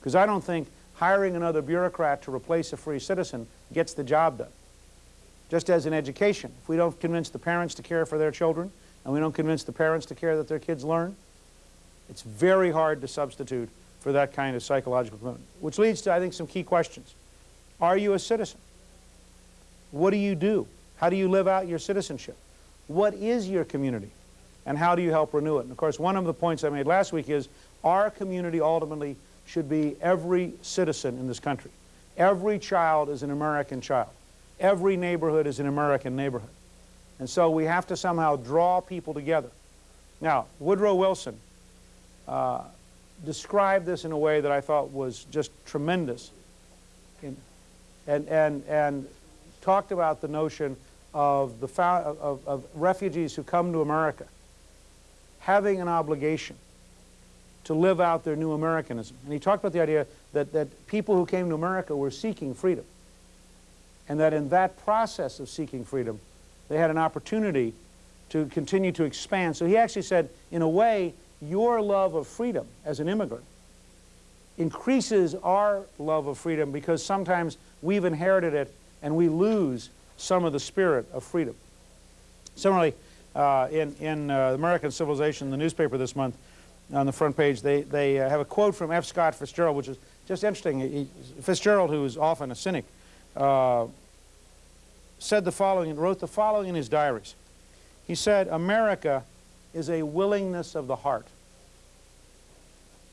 Because I don't think hiring another bureaucrat to replace a free citizen gets the job done. Just as in education, if we don't convince the parents to care for their children, and we don't convince the parents to care that their kids learn, it's very hard to substitute for that kind of psychological commitment. Which leads to, I think, some key questions. Are you a citizen? What do you do? How do you live out your citizenship? What is your community? And how do you help renew it? And of course, one of the points I made last week is our community ultimately should be every citizen in this country. Every child is an American child. Every neighborhood is an American neighborhood. And so we have to somehow draw people together. Now, Woodrow Wilson uh, described this in a way that I thought was just tremendous. In, and, and, and talked about the notion of, the of, of refugees who come to America having an obligation to live out their new Americanism. And he talked about the idea that, that people who came to America were seeking freedom. And that in that process of seeking freedom, they had an opportunity to continue to expand. So he actually said, in a way, your love of freedom as an immigrant increases our love of freedom because sometimes we've inherited it and we lose some of the spirit of freedom. Similarly, uh, in, in uh, American Civilization, the newspaper this month, on the front page, they, they uh, have a quote from F. Scott Fitzgerald, which is just interesting. He, Fitzgerald, who is often a cynic, uh, said the following, and wrote the following in his diaries. He said, America is a willingness of the heart.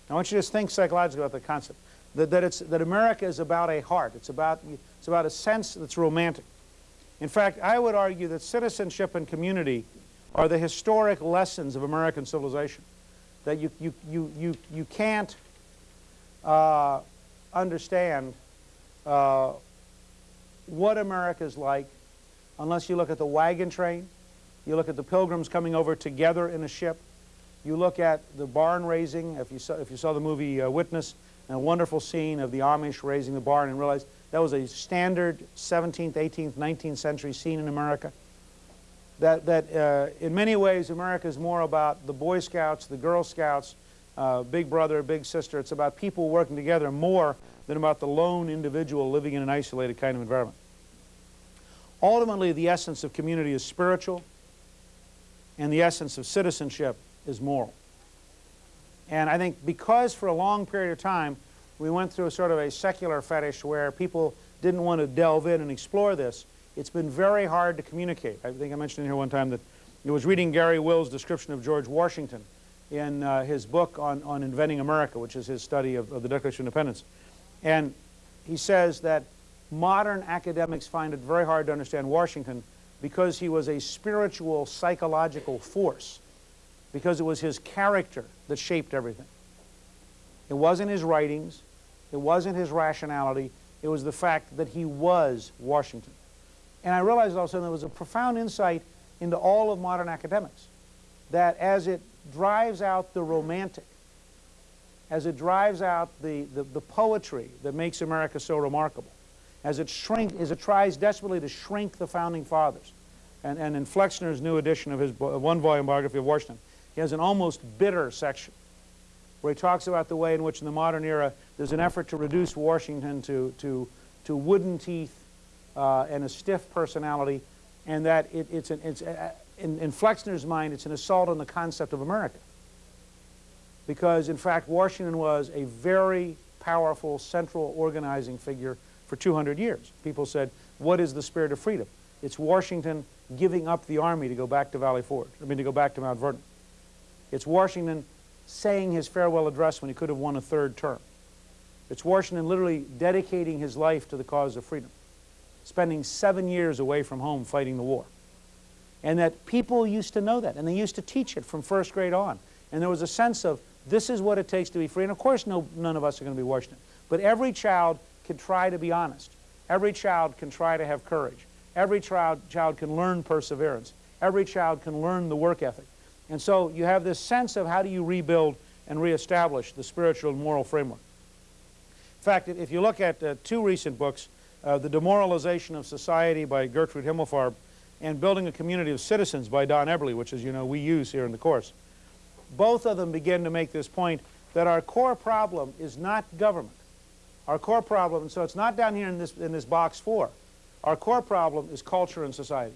I want you to just think psychologically about the concept. That, that, it's, that America is about a heart. It's about, it's about a sense that's romantic. In fact, I would argue that citizenship and community are the historic lessons of American civilization. That you, you, you, you, you can't uh, understand uh, what America is like unless you look at the wagon train, you look at the pilgrims coming over together in a ship, you look at the barn raising, if you saw, if you saw the movie uh, Witness, a wonderful scene of the Amish raising the barn and realize that was a standard 17th, 18th, 19th century scene in America. That, that uh, in many ways America is more about the Boy Scouts, the Girl Scouts, uh, big brother, big sister. It's about people working together more than about the lone individual living in an isolated kind of environment. Ultimately, the essence of community is spiritual, and the essence of citizenship is moral. And I think because for a long period of time we went through a sort of a secular fetish where people didn't want to delve in and explore this, it's been very hard to communicate. I think I mentioned here one time that I was reading Garry Wills' description of George Washington in uh, his book on, on Inventing America, which is his study of, of the Declaration of Independence. And he says that modern academics find it very hard to understand Washington because he was a spiritual, psychological force, because it was his character that shaped everything. It wasn't his writings, it wasn't his rationality, it was the fact that he was Washington. And I realized also there was a profound insight into all of modern academics, that as it drives out the romantic, as it drives out the, the, the poetry that makes America so remarkable, as it, shrink, as it tries desperately to shrink the Founding Fathers. And, and in Flexner's new edition of his one-volume biography of Washington, he has an almost bitter section where he talks about the way in which in the modern era there's an effort to reduce Washington to, to, to wooden teeth uh, and a stiff personality, and that it, it's, an, it's uh, in, in Flexner's mind, it's an assault on the concept of America. Because, in fact, Washington was a very powerful central organizing figure for 200 years. People said, what is the spirit of freedom? It's Washington giving up the army to go back to Valley Forge, I mean to go back to Mount Vernon. It's Washington saying his farewell address when he could have won a third term. It's Washington literally dedicating his life to the cause of freedom, spending seven years away from home fighting the war. And that people used to know that, and they used to teach it from first grade on. And there was a sense of, this is what it takes to be free. And of course, no, none of us are going to be Washington. But every child can try to be honest. Every child can try to have courage. Every child, child can learn perseverance. Every child can learn the work ethic. And so you have this sense of how do you rebuild and reestablish the spiritual and moral framework. In fact, if you look at uh, two recent books, uh, The Demoralization of Society by Gertrude Himmelfarb and Building a Community of Citizens by Don Eberly, which as you know we use here in the course, both of them begin to make this point that our core problem is not government. Our core problem, and so it's not down here in this, in this box four, our core problem is culture and society.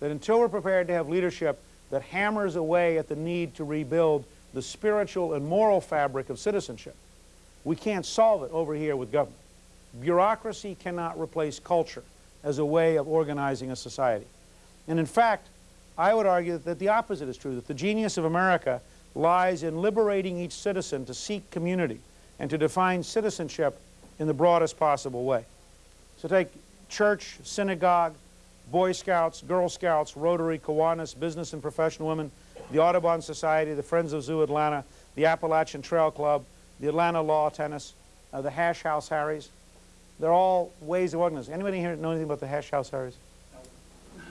That until we're prepared to have leadership that hammers away at the need to rebuild the spiritual and moral fabric of citizenship, we can't solve it over here with government. Bureaucracy cannot replace culture as a way of organizing a society. And in fact, I would argue that the opposite is true, that the genius of America lies in liberating each citizen to seek community and to define citizenship in the broadest possible way. So take church, synagogue, Boy Scouts, Girl Scouts, Rotary, Kiwanis, Business and Professional Women, the Audubon Society, the Friends of Zoo Atlanta, the Appalachian Trail Club, the Atlanta Lawn Tennis, uh, the Hash House Harriers. They're all ways of organizing. Anybody here know anything about the Hash House Harriers? No.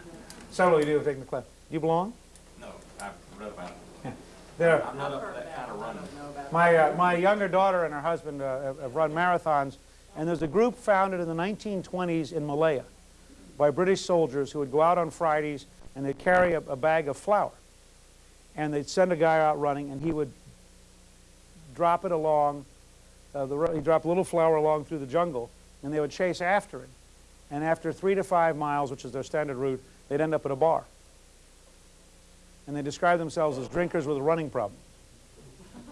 Several of you have taken the class. Do you belong? No, I've read about it. They're, I'm not up for that kind of running. My, uh, my younger daughter and her husband uh, have, have run marathons, and there's a group founded in the 1920s in Malaya by British soldiers who would go out on Fridays and they'd carry a, a bag of flour. And they'd send a guy out running, and he would drop it along, uh, the, he'd drop a little flour along through the jungle, and they would chase after it. And after three to five miles, which is their standard route, they'd end up at a bar. And they describe themselves as drinkers with a running problem.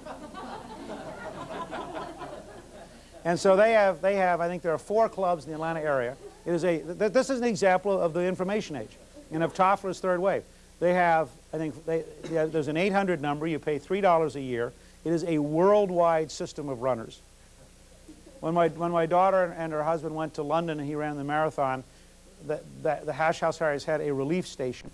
And so they have, they have, I think there are four clubs in the Atlanta area. It is a, th this is an example of the information age and of Toffler's third wave. They have, I think, they, they, there's an 800 number. You pay $3 a year. It is a worldwide system of runners. When my, when my daughter and her husband went to London and he ran the marathon, the, the, the Hash House Harriers had a relief station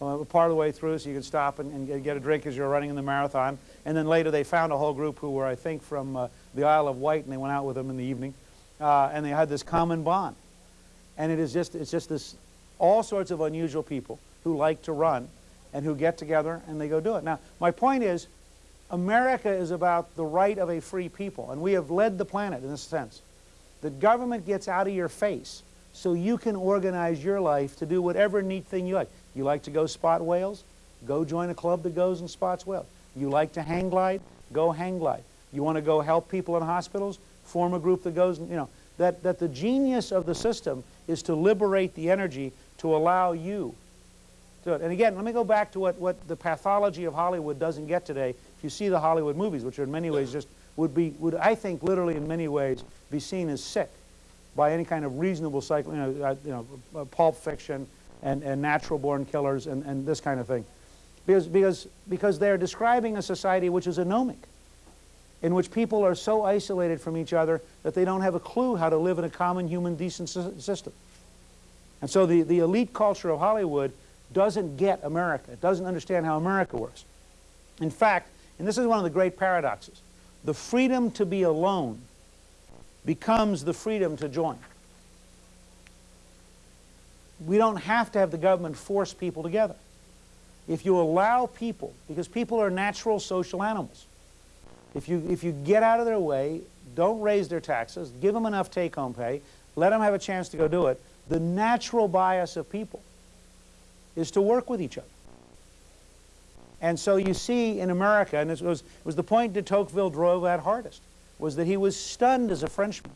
part of the way through so you could stop and, and, get a drink as you're running in the marathon. And then later they found a whole group who were, I think, from uh, the Isle of Wight, and they went out with them in the evening. Uh, and they had this common bond. And it is just, it's just this, all sorts of unusual people who like to run and who get together and they go do it. Now, my point is, America is about the right of a free people, and we have led the planet in this sense. The government gets out of your face so you can organize your life to do whatever neat thing you like. You like to go spot whales? Go join a club that goes and spots whales. You like to hang glide? Go hang glide. You want to go help people in hospitals? Form a group that goes, you know, that, that the genius of the system is to liberate the energy to allow you to it. And again, let me go back to what, what the pathology of Hollywood doesn't get today. If you see the Hollywood movies, which are in many ways just would be, would I think literally in many ways be seen as sick by any kind of reasonable cycle, you know, uh, you know uh, pulp fiction and, and natural born killers and, and this kind of thing. Because, because, because they're describing a society which is anomic in which people are so isolated from each other that they don't have a clue how to live in a common human decent system. And so the, the elite culture of Hollywood doesn't get America. It doesn't understand how America works. In fact, and this is one of the great paradoxes, the freedom to be alone becomes the freedom to join. We don't have to have the government force people together. If you allow people, because people are natural social animals, if you, if you get out of their way, don't raise their taxes, give them enough take-home pay, let them have a chance to go do it, the natural bias of people is to work with each other. And so you see in America, and it was, it was the point de Tocqueville drove at hardest, was that he was stunned as a Frenchman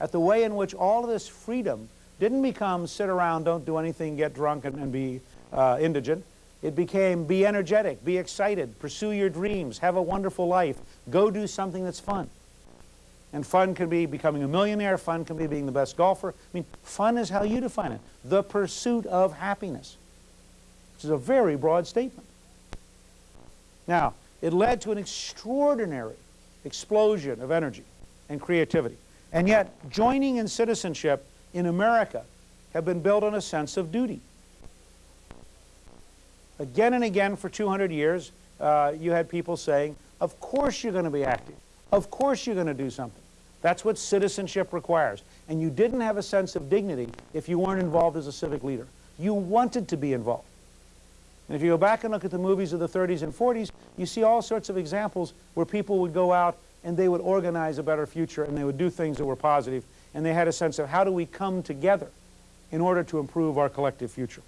at the way in which all of this freedom didn't become sit around, don't do anything, get drunk, and, and be uh, indigent. It became be energetic, be excited, pursue your dreams, have a wonderful life, go do something that's fun. And fun can be becoming a millionaire, fun can be being the best golfer. I mean, fun is how you define it. The pursuit of happiness, which is a very broad statement. Now, it led to an extraordinary explosion of energy and creativity. And yet, joining in citizenship in America have been built on a sense of duty. Again and again for 200 years, uh, you had people saying, of course you're going to be active. Of course you're going to do something. That's what citizenship requires. And you didn't have a sense of dignity if you weren't involved as a civic leader. You wanted to be involved. And if you go back and look at the movies of the 30s and 40s, you see all sorts of examples where people would go out and they would organize a better future and they would do things that were positive and they had a sense of how do we come together in order to improve our collective future.